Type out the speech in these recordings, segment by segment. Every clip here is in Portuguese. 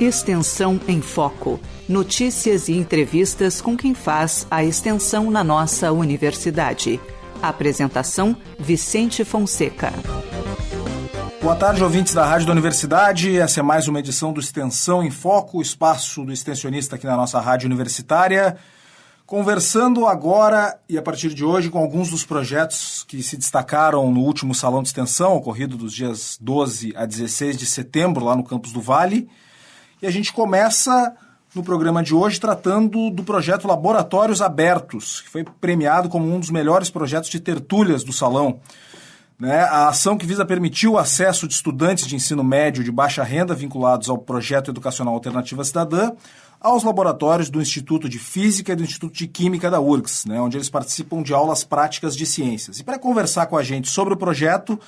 Extensão em Foco. Notícias e entrevistas com quem faz a extensão na nossa universidade. Apresentação: Vicente Fonseca. Boa tarde, ouvintes da Rádio da Universidade. Essa é mais uma edição do Extensão em Foco, o espaço do extensionista aqui na nossa rádio universitária. Conversando agora e a partir de hoje com alguns dos projetos que se destacaram no último Salão de Extensão, ocorrido dos dias 12 a 16 de setembro, lá no campus do Vale. E a gente começa no programa de hoje tratando do projeto Laboratórios Abertos, que foi premiado como um dos melhores projetos de tertúlias do salão. Né? A ação que visa permitir o acesso de estudantes de ensino médio de baixa renda vinculados ao projeto educacional Alternativa Cidadã aos laboratórios do Instituto de Física e do Instituto de Química da URGS, né? onde eles participam de aulas práticas de ciências. E para conversar com a gente sobre o projeto,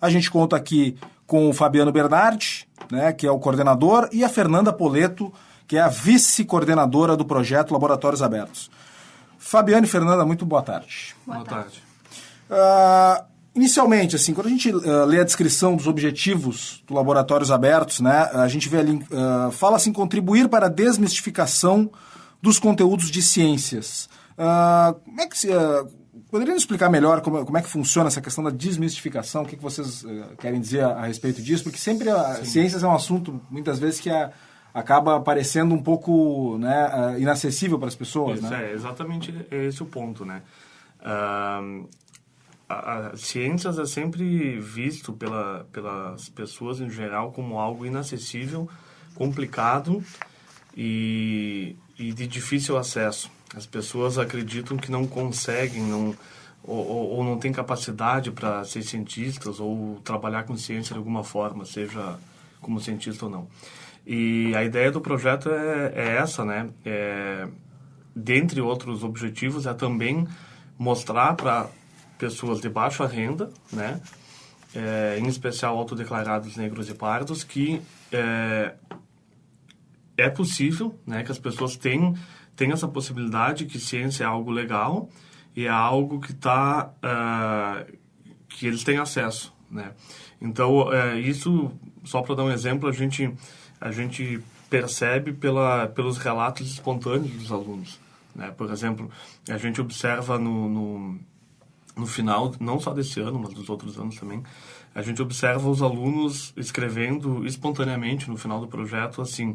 a gente conta aqui com o Fabiano Bernardi, né, que é o coordenador, e a Fernanda Poleto, que é a vice-coordenadora do projeto Laboratórios Abertos. Fabiano e Fernanda, muito boa tarde. Boa, boa tarde. Uh, inicialmente, assim, quando a gente uh, lê a descrição dos objetivos do Laboratórios Abertos, né, a gente vê ali, uh, fala assim, contribuir para a desmistificação dos conteúdos de ciências. como é que se Poderiam explicar melhor como, como, é que funciona essa questão da desmistificação? O que, que vocês uh, querem dizer a, a, respeito disso? Porque sempre a Sim. ciências é um assunto, muitas vezes, que a, acaba parecendo um pouco né, uh, inacessível para as pessoas. Isso, né? é exatamente esse o ponto, né? Uh, a, a, ciências é sempre visto pela, pelas pessoas em geral como algo inacessível, complicado e, e de difícil acesso. As pessoas acreditam que não conseguem, não, ou, ou não têm capacidade para ser cientistas ou trabalhar com ciência de alguma forma, seja como cientista ou não. E a ideia do projeto é, é essa, né? É, dentre outros objetivos, é também mostrar para pessoas de baixa renda, né? É, em especial autodeclarados negros e pardos, que é, é possível, né? Que as pessoas têm tem essa possibilidade que ciência é algo legal e é algo que está uh, que eles têm acesso, né? Então uh, isso só para dar um exemplo a gente a gente percebe pela pelos relatos espontâneos dos alunos, né? Por exemplo a gente observa no, no no final não só desse ano mas dos outros anos também a gente observa os alunos escrevendo espontaneamente no final do projeto assim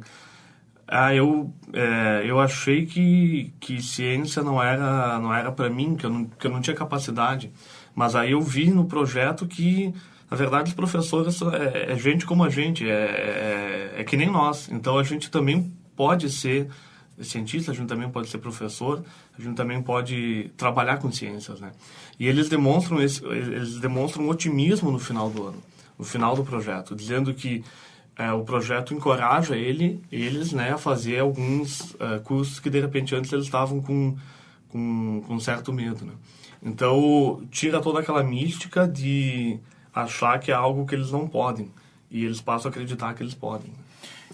ah, eu, é, eu achei que, que ciência não era, não era para mim, que eu, não, que eu não tinha capacidade. Mas aí eu vi no projeto que, na verdade, os professores é, é gente como a gente, é, é, é, que nem nós. Então a gente também pode ser cientista, a gente também pode ser professor, a gente também pode trabalhar com ciências, né? E eles demonstram esse, eles demonstram otimismo no final do ano, no final do projeto, dizendo que é, o projeto encoraja ele, eles né, a fazer alguns uh, cursos que de repente antes eles estavam com, com, com certo medo. Né? Então tira toda aquela mística de achar que é algo que eles não podem e eles passam a acreditar que eles podem.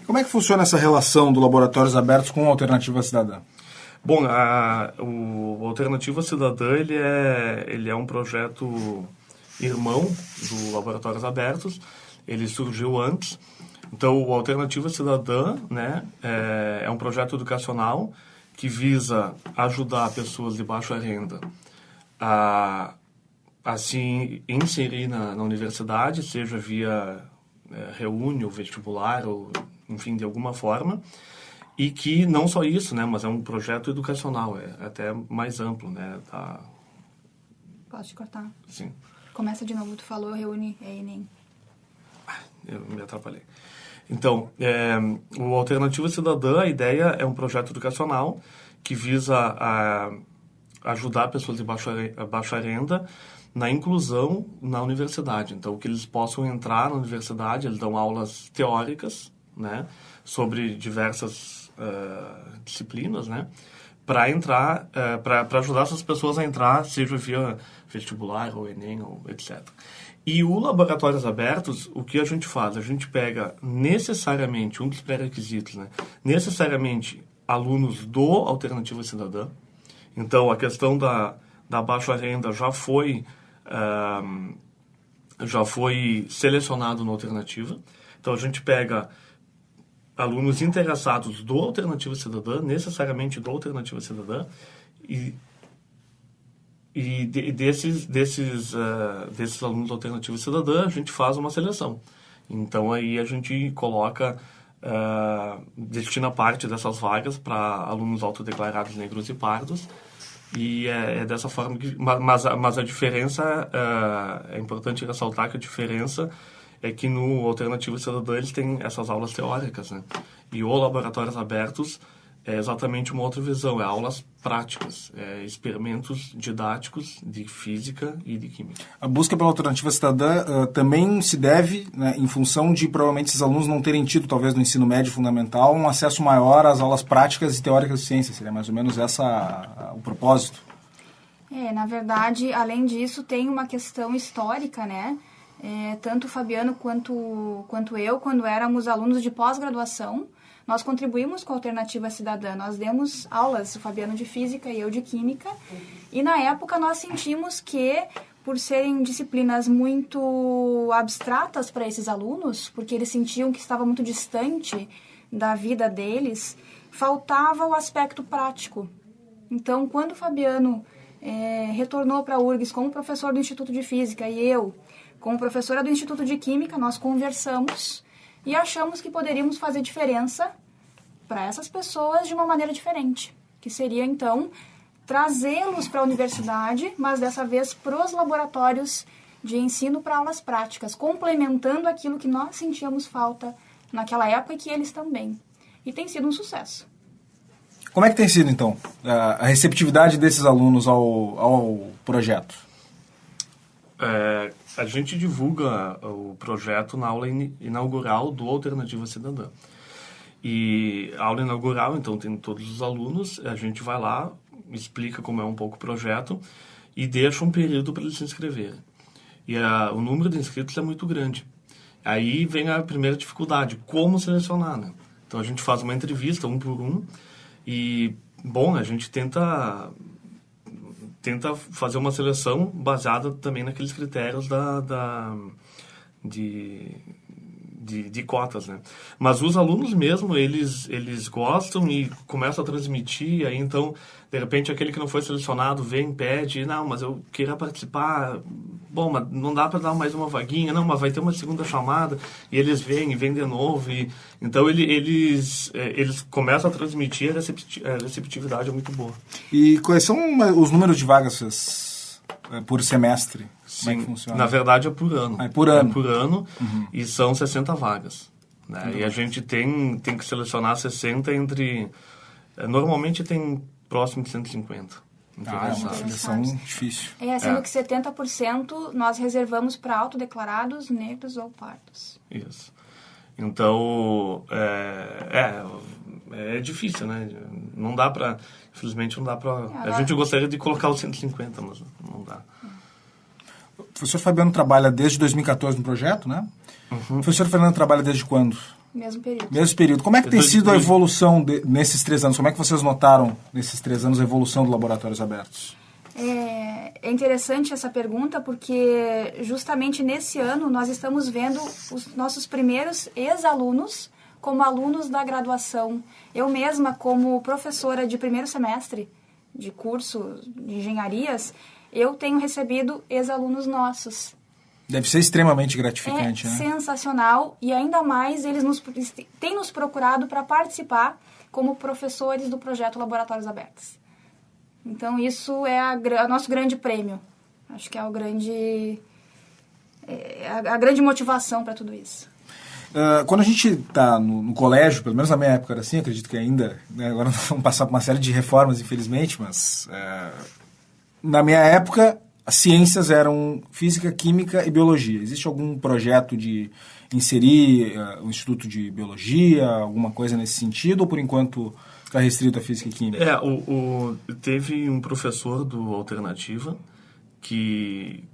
Como é que funciona essa relação do Laboratórios Abertos com a Alternativa Cidadã? Bom, a, o Alternativa Cidadã ele é, ele é um projeto irmão do Laboratórios Abertos. Ele surgiu antes então, o Alternativa Cidadã né, é, é um projeto educacional que visa ajudar pessoas de baixa renda a, a se inserir na, na universidade, seja via é, reúne ou vestibular, ou enfim, de alguma forma. E que não só isso, né, mas é um projeto educacional, é até mais amplo, né? Tá... Posso te cortar? Sim. Começa de novo, tu falou reúne, é Enem. Ah, eu me atrapalhei. Então, é, o Alternativa Cidadã, a ideia é um projeto educacional que visa a, ajudar pessoas de baixa, baixa renda na inclusão na universidade. Então, que eles possam entrar na universidade, eles dão aulas teóricas, né, sobre diversas uh, disciplinas, né, para entrar, uh, para ajudar essas pessoas a entrar, seja via vestibular ou Enem ou etc. E o Laboratórios Abertos, o que a gente faz? A gente pega necessariamente, um dos pré-requisitos, né? necessariamente alunos do Alternativa Cidadã. Então, a questão da, da baixa renda já foi, uh, já foi selecionado na Alternativa. Então, a gente pega alunos interessados do Alternativa Cidadã, necessariamente do Alternativa Cidadã, e, e de, desses, desses, uh, desses alunos do Alternativa Cidadã, a gente faz uma seleção. Então, aí a gente coloca, uh, destina parte dessas vagas para alunos autodeclarados negros e pardos, e é, é, dessa forma que... Mas, mas a diferença, uh, é importante ressaltar que a diferença é que no Alternativa Cidadã eles têm essas aulas teóricas, né? E o Laboratórios Abertos é exatamente uma outra visão, é aulas práticas, é experimentos didáticos de física e de química. A busca pela alternativa cidadã uh, também se deve, né, em função de provavelmente esses alunos não terem tido, talvez no ensino médio fundamental, um acesso maior às aulas práticas e teóricas de ciência. Seria mais ou menos essa o propósito? É, na verdade, além disso, tem uma questão histórica, né? É, tanto o Fabiano quanto, quanto eu, quando éramos alunos de pós-graduação, nós contribuímos com a Alternativa Cidadã, nós demos aulas, o Fabiano de Física e eu de Química, e na época nós sentimos que, por serem disciplinas muito abstratas para esses alunos, porque eles sentiam que estava muito distante da vida deles, faltava o aspecto prático. Então, quando o Fabiano é, retornou para a URGS como professor do Instituto de Física e eu, como professora do Instituto de Química, nós conversamos e achamos que poderíamos fazer diferença para essas pessoas de uma maneira diferente, que seria então trazê-los para a universidade, mas dessa vez para os laboratórios de ensino para aulas práticas, complementando aquilo que nós sentíamos falta naquela época e que eles também. E tem sido um sucesso. Como é que tem sido, então, a receptividade desses alunos ao, ao projeto? É, a gente divulga o projeto na aula inaugural do Alternativa Cidadã. E a aula inaugural, então, tem todos os alunos, a gente vai lá, explica como é um pouco o projeto e deixa um período para eles se inscreverem. E a, o número de inscritos é muito grande. Aí vem a primeira dificuldade, como selecionar, né? Então a gente faz uma entrevista um por um e, bom, a gente tenta tenta fazer uma seleção baseada também naqueles critérios da, da de, de, de, cotas, né? Mas os alunos mesmo, eles, eles gostam e começam a transmitir, aí então de repente aquele que não foi selecionado vem, pede, não, mas eu queria participar, bom, mas não dá para dar mais uma vaguinha, não, mas vai ter uma segunda chamada, e eles vêm e vêm de novo, e então ele, eles, é, eles começam a transmitir, a receptividade é muito boa. E quais são os números de vagas é, por semestre? Sim, Como é que funciona? Na verdade é por ano. Ah, é por ano. É por ano, uhum. e são 60 vagas. Né? E a gente tem, tem que selecionar 60 entre... É, normalmente tem próximo de 150. Ah, é uma seleção difícil. É, sendo é. que 70% nós reservamos para autodeclarados, negros ou pardos. Isso. Então, é, é, é difícil, né? Não dá para, infelizmente não dá para... É, a gente gostaria de colocar os 150, mas não dá. O professor Fabiano trabalha desde 2014 no projeto, né? Uhum. O professor Fernando trabalha desde quando? Mesmo período. Mesmo período. Como é que tem sido a evolução de, nesses três anos? Como é que vocês notaram nesses três anos a evolução do Laboratórios Abertos? É, é interessante essa pergunta porque justamente nesse ano nós estamos vendo os nossos primeiros ex-alunos como alunos da graduação. Eu mesma, como professora de primeiro semestre de curso de engenharias, eu tenho recebido ex-alunos nossos Deve ser extremamente gratificante, é né? sensacional e ainda mais eles nos, têm nos procurado para participar como professores do projeto Laboratórios Abertos. Então isso é a, a nosso grande prêmio. Acho que é o grande é a, a grande motivação para tudo isso. Uh, quando a gente está no, no, colégio, pelo menos na minha época era assim, acredito que ainda, né, agora vamos passar por uma série de reformas, infelizmente, mas uh, na minha época as ciências eram física, química e biologia. Existe algum projeto de inserir uh, o Instituto de Biologia, alguma coisa nesse sentido, ou por enquanto está restrito a física e química? É, o, o, teve um professor do Alternativa que,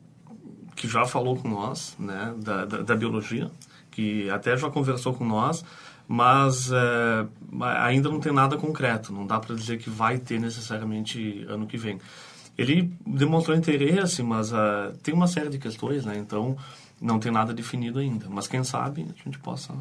que já falou com nós, né, da, da, da biologia, que até já conversou com nós, mas é, ainda não tem nada concreto, não dá para dizer que vai ter necessariamente ano que vem ele demonstrou interesse, mas uh, tem uma série de questões, né? Então, não tem nada definido ainda. Mas quem sabe a gente possa...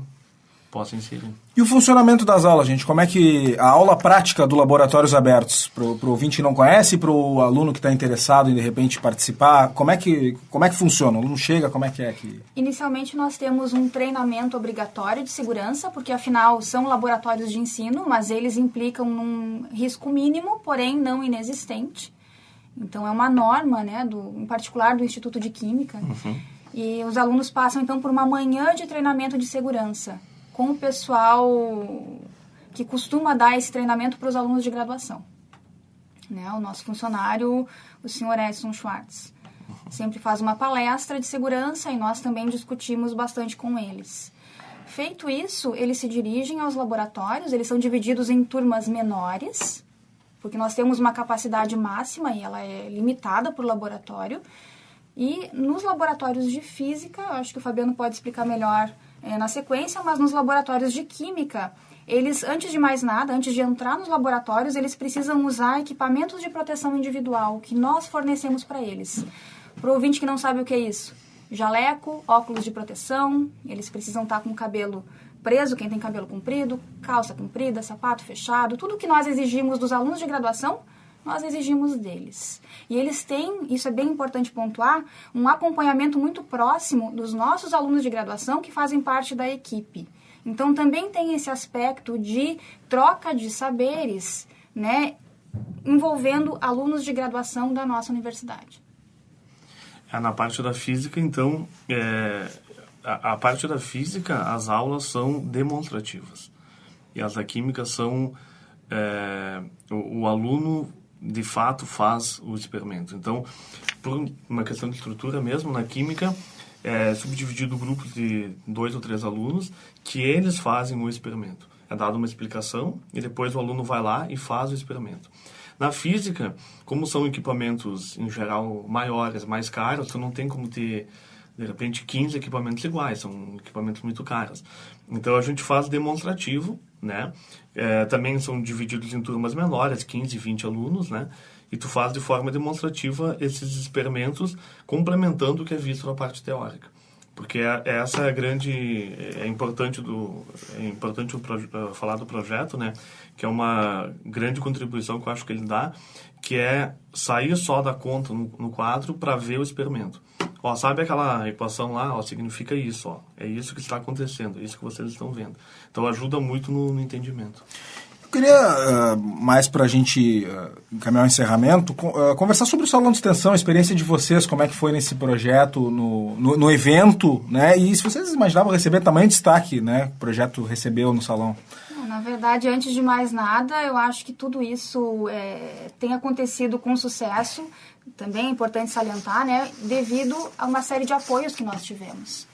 possa inserir. E o funcionamento das aulas, gente? Como é que a aula prática do Laboratórios Abertos, para o ouvinte que não conhece, para o aluno que está interessado em de repente participar, como é que como é que funciona? O aluno chega, como é que é que? Inicialmente nós temos um treinamento obrigatório de segurança, porque afinal são laboratórios de ensino, mas eles implicam num risco mínimo, porém não inexistente. Então é uma norma, né, do, em particular do Instituto de Química. Uhum. E os alunos passam então por uma manhã de treinamento de segurança com o pessoal que costuma dar esse treinamento para os alunos de graduação. Né? O nosso funcionário, o senhor Edson Schwartz, sempre faz uma palestra de segurança e nós também discutimos bastante com eles. Feito isso, eles se dirigem aos laboratórios, eles são divididos em turmas menores, porque nós temos uma capacidade máxima e ela é limitada por laboratório. E nos laboratórios de física, acho que o Fabiano pode explicar melhor é, na sequência, mas nos laboratórios de química, eles, antes de mais nada, antes de entrar nos laboratórios, eles precisam usar equipamentos de proteção individual que nós fornecemos para eles. Para o ouvinte que não sabe o que é isso, jaleco, óculos de proteção, eles precisam estar com o cabelo preso, quem tem cabelo comprido, calça comprida, sapato fechado, tudo que nós exigimos dos alunos de graduação, nós exigimos deles. E eles têm, isso é bem importante pontuar, um acompanhamento muito próximo dos nossos alunos de graduação que fazem parte da equipe. Então também tem esse aspecto de troca de saberes, né, envolvendo alunos de graduação da nossa universidade. É, na parte da física, então, é, a, a, parte da física, as aulas são demonstrativas. E as da química são. É, o, o aluno de fato faz o experimento. Então, por uma questão de estrutura mesmo, na química, é subdividido grupos de dois ou três alunos que eles fazem o experimento. É dada uma explicação e depois o aluno vai lá e faz o experimento. Na física, como são equipamentos em geral maiores, mais caros, tu não tem como ter de repente 15 equipamentos iguais, são equipamentos muito caros. Então a gente faz demonstrativo, né? É, também são divididos em turmas menores, 15, 20 alunos, né? E tu faz de forma demonstrativa esses experimentos, complementando o que é visto na parte teórica. Porque é, é essa é a grande... É importante, do, é importante uh, falar do projeto, né? Que é uma grande contribuição que eu acho que ele dá, que é sair só da conta no, no quadro para ver o experimento. Ó, sabe aquela equação lá? Ó, significa isso, ó. É isso que está acontecendo, é isso que vocês estão vendo. Então ajuda muito no, no entendimento. Queria, uh, mais para a gente uh, encaminhar o encerramento, uh, conversar sobre o Salão de Extensão, a experiência de vocês, como é que foi nesse projeto, no, no, no evento, né? E se vocês imaginavam receber tamanho destaque, né? O projeto recebeu no salão. Na verdade, antes de mais nada, eu acho que tudo isso é, tem acontecido com sucesso também é importante salientar, né, devido a uma série de apoios que nós tivemos.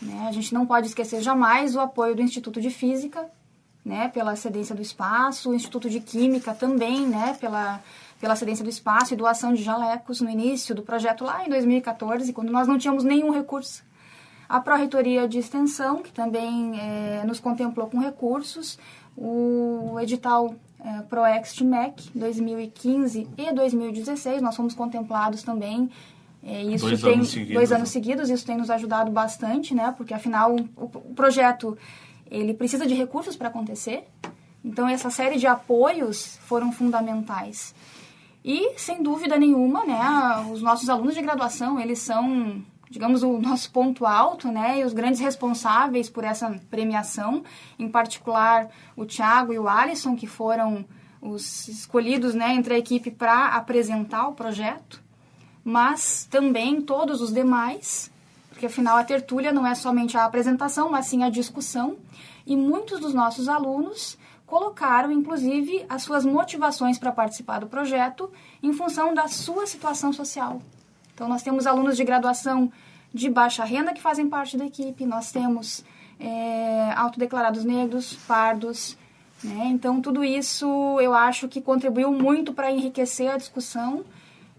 Né? A gente não pode esquecer jamais o apoio do Instituto de Física, né, pela cedência do espaço, o Instituto de Química também, né, pela, pela cedência do espaço e doação de jalecos no início do projeto lá em 2014, quando nós não tínhamos nenhum recurso. A Pró-Reitoria de Extensão, que também é, nos contemplou com recursos, o edital é, ProExt MEC 2015 e 2016, nós fomos contemplados também. É, isso dois tem anos seguidos, dois anos né? seguidos, isso tem nos ajudado bastante, né? Porque afinal o, o projeto ele precisa de recursos para acontecer. Então essa série de apoios foram fundamentais. E sem dúvida nenhuma, né, os nossos alunos de graduação, eles são digamos, o nosso ponto alto, né, e os grandes responsáveis por essa premiação, em particular o Thiago e o Alisson, que foram os escolhidos, né, entre a equipe para apresentar o projeto, mas também todos os demais, porque afinal a tertúlia não é somente a apresentação, mas sim a discussão, e muitos dos nossos alunos colocaram, inclusive, as suas motivações para participar do projeto em função da sua situação social. Então, nós temos alunos de graduação de baixa renda que fazem parte da equipe, nós temos é, autodeclarados negros, pardos. Né? Então, tudo isso eu acho que contribuiu muito para enriquecer a discussão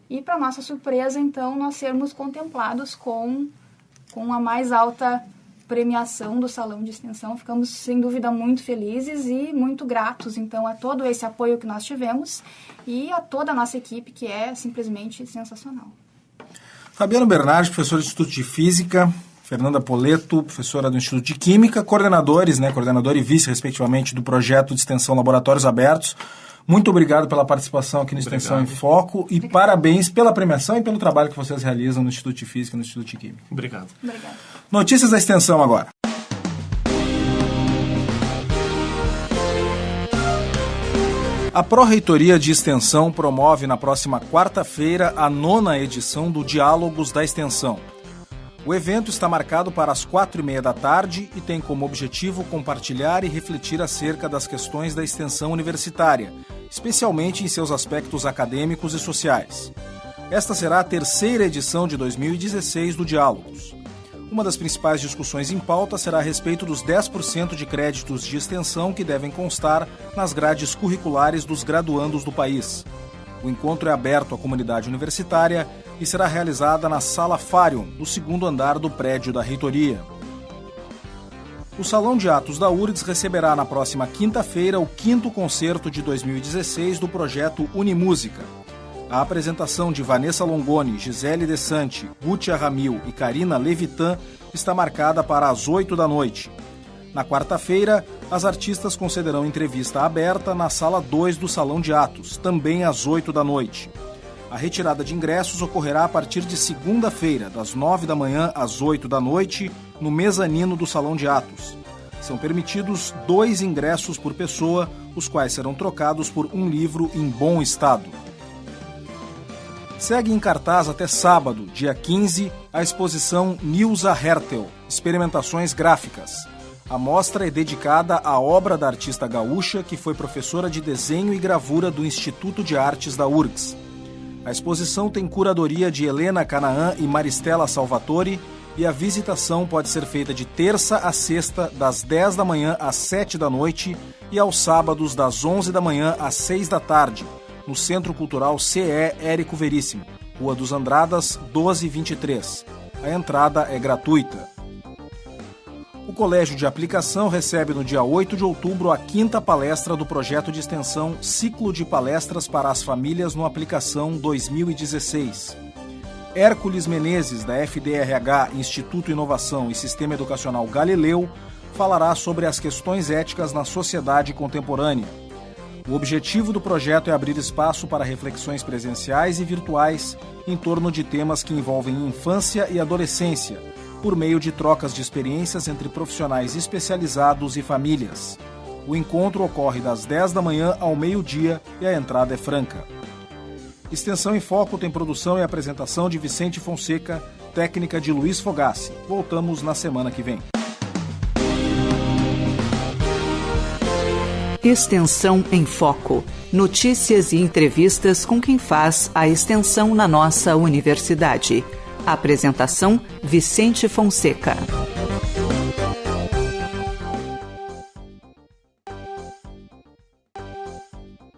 e, para nossa surpresa, então, nós sermos contemplados com, com a mais alta premiação do Salão de Extensão. Ficamos, sem dúvida, muito felizes e muito gratos, então, a todo esse apoio que nós tivemos e a toda a nossa equipe, que é simplesmente sensacional. Fabiano Bernardes, professor do Instituto de Física, Fernanda Poleto, professora do Instituto de Química, coordenadores, né, coordenador e vice, respectivamente, do projeto de extensão Laboratórios Abertos. Muito obrigado pela participação aqui no Extensão obrigado. em Foco e obrigado. parabéns pela premiação e pelo trabalho que vocês realizam no Instituto de Física e no Instituto de Química. Obrigado. obrigado. Notícias da extensão agora. A Pró-Reitoria de Extensão promove na próxima quarta-feira a nona edição do Diálogos da Extensão. O evento está marcado para as quatro e meia da tarde e tem como objetivo compartilhar e refletir acerca das questões da extensão universitária, especialmente em seus aspectos acadêmicos e sociais. Esta será a terceira edição de 2016 do Diálogos. Uma das principais discussões em pauta será a respeito dos 10% de créditos de extensão que devem constar nas grades curriculares dos graduandos do país. O encontro é aberto à comunidade universitária e será realizada na Sala Farium, no segundo andar do prédio da reitoria. O Salão de Atos da URGS receberá na próxima quinta-feira o quinto concerto de 2016 do projeto Unimúsica. A apresentação de Vanessa Longoni, Gisele Desante, Gutia Ramil e Karina Levitan está marcada para as 8 da noite. Na quarta-feira, as artistas concederão entrevista aberta na sala 2 do Salão de Atos, também às 8 da noite. A retirada de ingressos ocorrerá a partir de segunda-feira, das 9 da manhã às 8 da noite, no mezanino do Salão de Atos. São permitidos dois ingressos por pessoa, os quais serão trocados por um livro em bom estado. Segue em cartaz até sábado, dia 15, a exposição Nilza Hertel Experimentações Gráficas. A mostra é dedicada à obra da artista gaúcha que foi professora de desenho e gravura do Instituto de Artes da URGS. A exposição tem curadoria de Helena Canaã e Maristela Salvatore e a visitação pode ser feita de terça a sexta, das 10 da manhã às 7 da noite e aos sábados, das 11 da manhã às 6 da tarde, no Centro Cultural CE Érico Veríssimo, Rua dos Andradas, 1223. A entrada é gratuita. O Colégio de Aplicação recebe no dia 8 de outubro a quinta palestra do projeto de extensão Ciclo de Palestras para as Famílias no Aplicação 2016. Hércules Menezes, da FDRH Instituto Inovação e Sistema Educacional Galileu, falará sobre as questões éticas na sociedade contemporânea. O objetivo do projeto é abrir espaço para reflexões presenciais e virtuais em torno de temas que envolvem infância e adolescência por meio de trocas de experiências entre profissionais especializados e famílias. O encontro ocorre das 10 da manhã ao meio-dia e a entrada é franca. Extensão em Foco tem produção e apresentação de Vicente Fonseca, técnica de Luiz Fogassi. Voltamos na semana que vem. Extensão em Foco. Notícias e entrevistas com quem faz a extensão na nossa universidade. Apresentação: Vicente Fonseca.